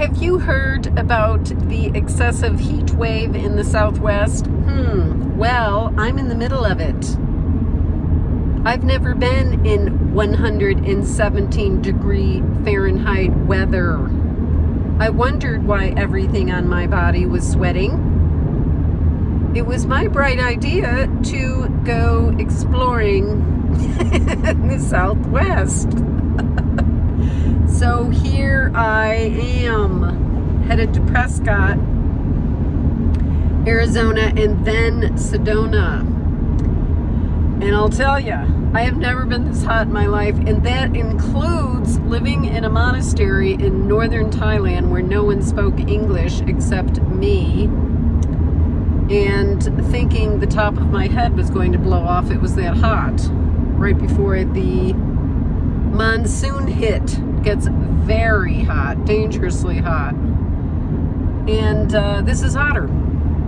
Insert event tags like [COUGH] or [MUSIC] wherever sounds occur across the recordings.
Have you heard about the excessive heat wave in the Southwest? Hmm, well, I'm in the middle of it. I've never been in 117 degree Fahrenheit weather. I wondered why everything on my body was sweating. It was my bright idea to go exploring in [LAUGHS] the Southwest. [LAUGHS] so I am, headed to Prescott, Arizona, and then Sedona. And I'll tell you, I have never been this hot in my life, and that includes living in a monastery in northern Thailand where no one spoke English except me, and thinking the top of my head was going to blow off. It was that hot right before the monsoon hit. Gets very hot, dangerously hot. And uh, this is hotter.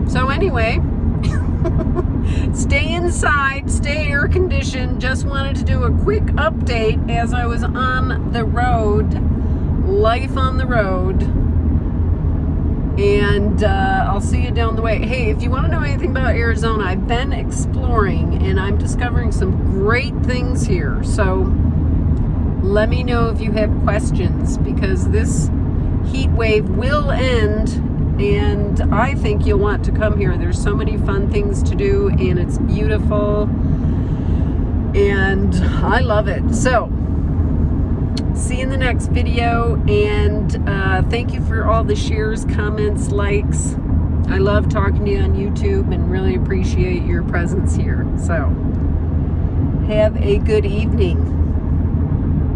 So anyway, [LAUGHS] stay inside, stay air conditioned. Just wanted to do a quick update as I was on the road, life on the road. And uh, I'll see you down the way. Hey, if you want to know anything about Arizona, I've been exploring and I'm discovering some great things here. So let me know if you have questions because this heat wave will end and I think you'll want to come here. There's so many fun things to do and it's beautiful and I love it. So, see you in the next video and uh, thank you for all the shares, comments, likes. I love talking to you on YouTube and really appreciate your presence here. So, have a good evening.